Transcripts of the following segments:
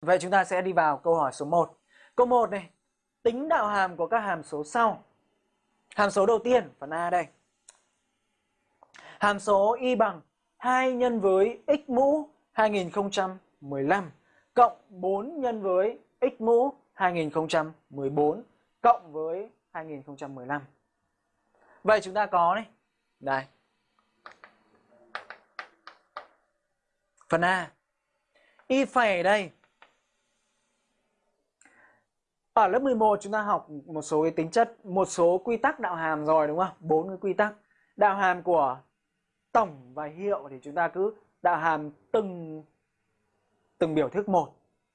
Vậy chúng ta sẽ đi vào câu hỏi số 1. Câu 1 này, tính đạo hàm của các hàm số sau. Hàm số đầu tiên, phần A đây. Hàm số y bằng 2 nhân với x mũ 2015 cộng 4 nhân với x mũ 2014 cộng với 2015. Vậy chúng ta có này. Đây. Phần A. Y phẩy đây. Ở lớp 11 chúng ta học một số cái tính chất, một số quy tắc đạo hàm rồi đúng không? Bốn cái quy tắc. Đạo hàm của tổng và hiệu thì chúng ta cứ đạo hàm từng từng biểu thức một.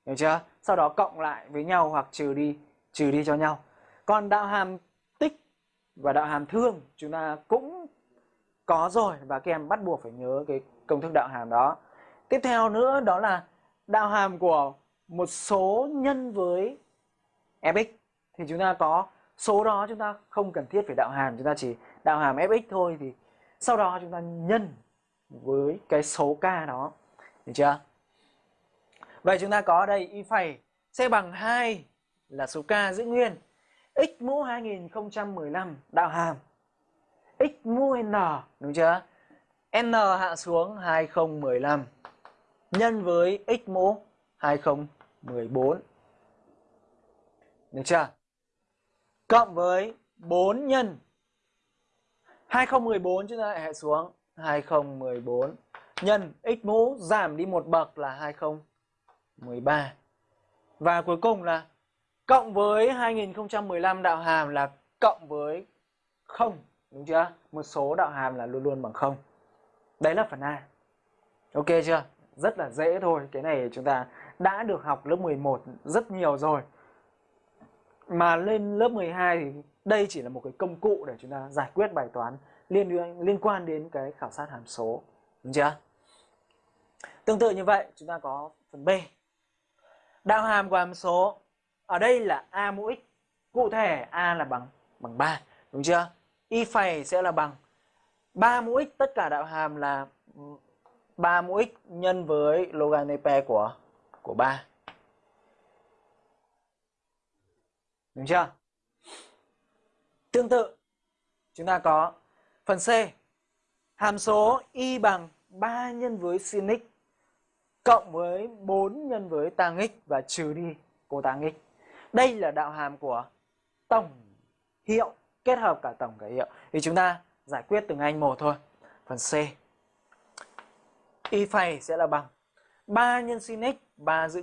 Hiểu chưa? Sau đó cộng lại với nhau hoặc trừ đi trừ đi cho nhau. Còn đạo hàm tích và đạo hàm thương chúng ta cũng có rồi và các em bắt buộc phải nhớ cái công thức đạo hàm đó. Tiếp theo nữa đó là đạo hàm của một số nhân với fx thì chúng ta có số đó chúng ta không cần thiết phải đạo hàm, chúng ta chỉ đạo hàm fx thôi thì sau đó chúng ta nhân với cái số k đó. Được chưa? Vậy chúng ta có đây y phẩy sẽ bằng 2 là số k giữ nguyên. X mũ 2015 đạo hàm. X mũ n, đúng chưa? N hạ xuống 2015 nhân với x mũ 2014 được chưa? Cộng với 4 nhân 2014 chúng ta lại hệ xuống 2014 nhân x mũ giảm đi một bậc là 2013. Và cuối cùng là cộng với 2015 đạo hàm là cộng với 0, đúng chưa? Một số đạo hàm là luôn luôn bằng 0. Đấy là phần A. Ok chưa? Rất là dễ thôi, cái này chúng ta đã được học lớp 11 rất nhiều rồi mà lên lớp 12 thì đây chỉ là một cái công cụ để chúng ta giải quyết bài toán liên liên quan đến cái khảo sát hàm số. Đúng chưa? Tương tự như vậy, chúng ta có phần B. Đạo hàm của hàm số ở đây là a mũ x, cụ thể a là bằng bằng 3 đúng chưa? Y phẩy sẽ là bằng 3 mũ x, tất cả đạo hàm là ừ, 3 mũ x nhân với logaritm của của 3 Đúng chưa? Tương tự, chúng ta có phần C. Hàm số y bằng 3 nhân với sin x cộng với 4 nhân với tang x và trừ đi cô tang x. Đây là đạo hàm của tổng hiệu kết hợp cả tổng cả hiệu. Thì chúng ta giải quyết từng anh một thôi. Phần C. Y phẩy sẽ là bằng 3 nhân sin x, 3 giữ